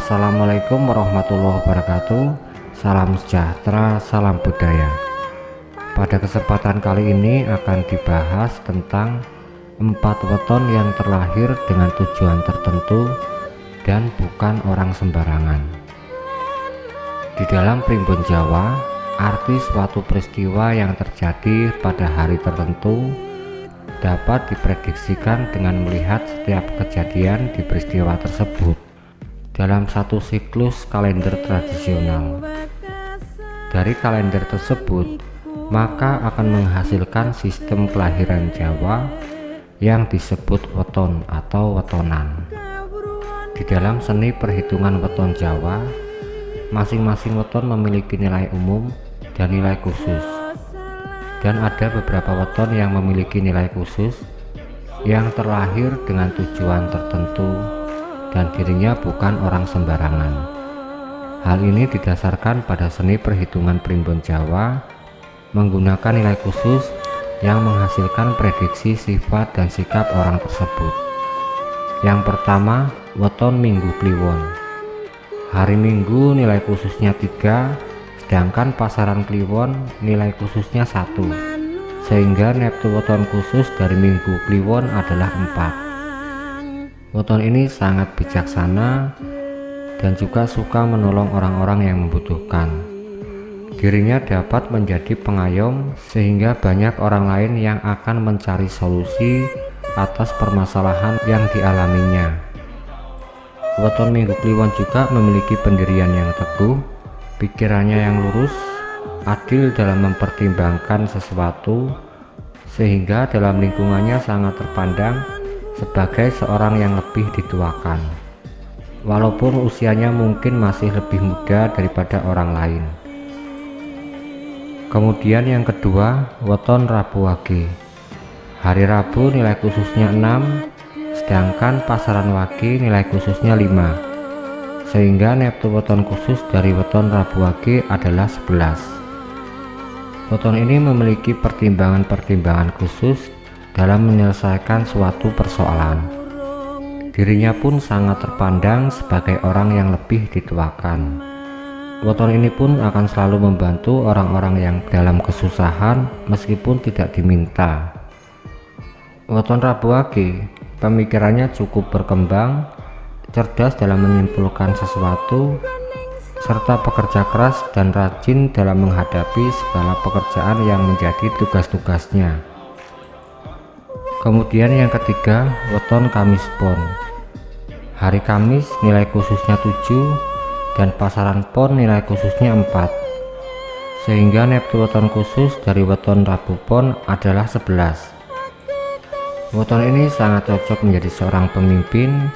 Assalamualaikum warahmatullahi wabarakatuh. Salam sejahtera, salam budaya. Pada kesempatan kali ini akan dibahas tentang Empat weton yang terlahir dengan tujuan tertentu Dan bukan orang sembarangan. Di dalam primbon Jawa Arti suatu peristiwa yang terjadi pada hari tertentu dapat diprediksikan dengan melihat setiap kejadian di peristiwa tersebut dalam satu siklus kalender tradisional. Dari kalender tersebut, maka akan menghasilkan sistem kelahiran Jawa yang disebut weton atau wetonan. Di dalam seni perhitungan weton Jawa, masing-masing weton memiliki nilai umum dan nilai khusus. Dan ada beberapa weton yang memiliki nilai khusus yang terlahir dengan tujuan tertentu dan dirinya bukan orang sembarangan. Hal ini didasarkan pada seni perhitungan primbon Jawa menggunakan nilai khusus yang menghasilkan prediksi sifat dan sikap orang tersebut. Yang pertama, weton Minggu Kliwon. Hari Minggu nilai khususnya 3, sedangkan pasaran Kliwon nilai khususnya 1. Sehingga neptu weton khusus dari Minggu Kliwon adalah 4. Weton ini sangat bijaksana dan juga suka menolong orang-orang yang membutuhkan. Dirinya dapat menjadi pengayom sehingga banyak orang lain yang akan mencari solusi atas permasalahan yang dialaminya. Weton Minggu Kliwon juga memiliki pendirian yang teguh, pikirannya yang lurus, adil dalam mempertimbangkan sesuatu, sehingga dalam lingkungannya sangat terpandang sebagai seorang yang lebih dituakan walaupun usianya mungkin masih lebih muda daripada orang lain. Kemudian yang kedua weton Rabu Wage. Hari Rabu nilai khususnya 6 sedangkan pasaran Wage nilai khususnya 5 sehingga neptu weton khusus dari weton Rabu Wage adalah 11 weton ini memiliki pertimbangan-pertimbangan khusus dalam menyelesaikan suatu persoalan. Dirinya pun sangat terpandang sebagai orang yang lebih dituakan. Weton ini pun akan selalu membantu orang-orang yang dalam kesusahan meskipun tidak diminta. Weton Rabu Wage, pemikirannya cukup berkembang, cerdas dalam menyimpulkan sesuatu, serta pekerja keras dan rajin dalam menghadapi segala pekerjaan yang menjadi tugas-tugasnya. Kemudian yang ketiga, weton Kamis Pon. Hari Kamis nilai khususnya 7 dan pasaran pon nilai khususnya 4. Sehingga neptu weton khusus dari weton Rabu Pon adalah 11. Weton ini sangat cocok menjadi seorang pemimpin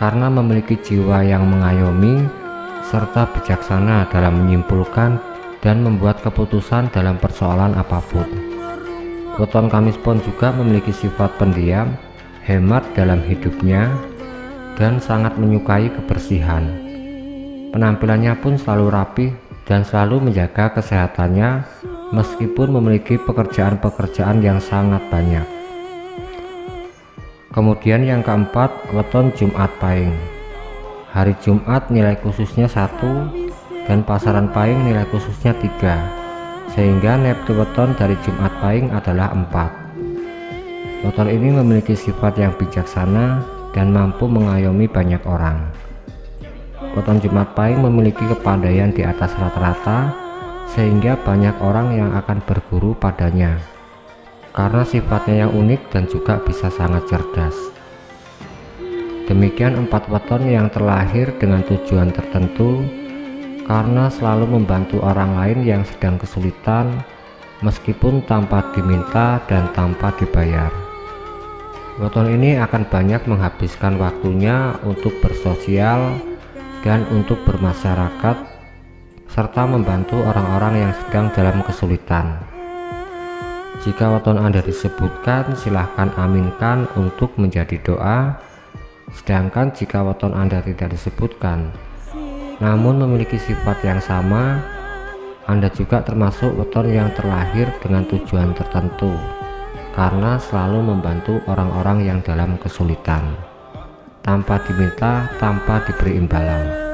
karena memiliki jiwa yang mengayomi serta bijaksana dalam menyimpulkan dan membuat keputusan dalam persoalan apa pun. Weton Kamis Pon juga memiliki sifat pendiam, hemat dalam hidupnya, dan sangat menyukai kebersihan. Penampilannya pun selalu rapi dan selalu menjaga kesehatannya meskipun memiliki pekerjaan-pekerjaan yang sangat banyak. Kemudian yang keempat, weton Jumat Pahing. Hari Jumat nilai khususnya satu dan pasaran Pahing nilai khususnya tiga sehingga neptu weton dari Jumat Pahing adalah 4 weton ini memiliki sifat yang bijaksana dan mampu mengayomi banyak orang. Weton Jumat Pahing memiliki kepandaian di atas rata-rata sehingga banyak orang yang akan berguru padanya. Karena sifatnya yang unik dan juga bisa sangat cerdas. Demikian empat weton yang terlahir dengan tujuan tertentu karena selalu membantu orang lain yang sedang kesulitan meskipun tanpa diminta dan tanpa dibayar. Weton ini akan banyak menghabiskan waktunya untuk bersosial dan untuk bermasyarakat serta membantu orang-orang yang sedang dalam kesulitan. Jika weton Anda disebutkan silahkan aminkan untuk menjadi doa sedangkan jika weton Anda tidak disebutkan namun memiliki sifat yang sama Anda juga termasuk weton yang terlahir dengan tujuan tertentu karena selalu membantu orang-orang yang dalam kesulitan tanpa diminta tanpa diberi imbalan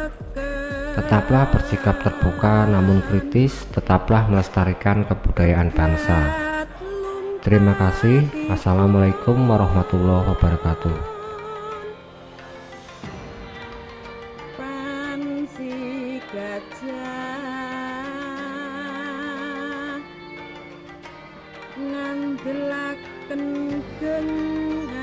Tetaplah bersikap terbuka namun kritis, tetaplah melestarikan kebudayaan bangsa. Terima kasih. Assalamualaikum warahmatullahi wabarakatuh. Ngandelaken genah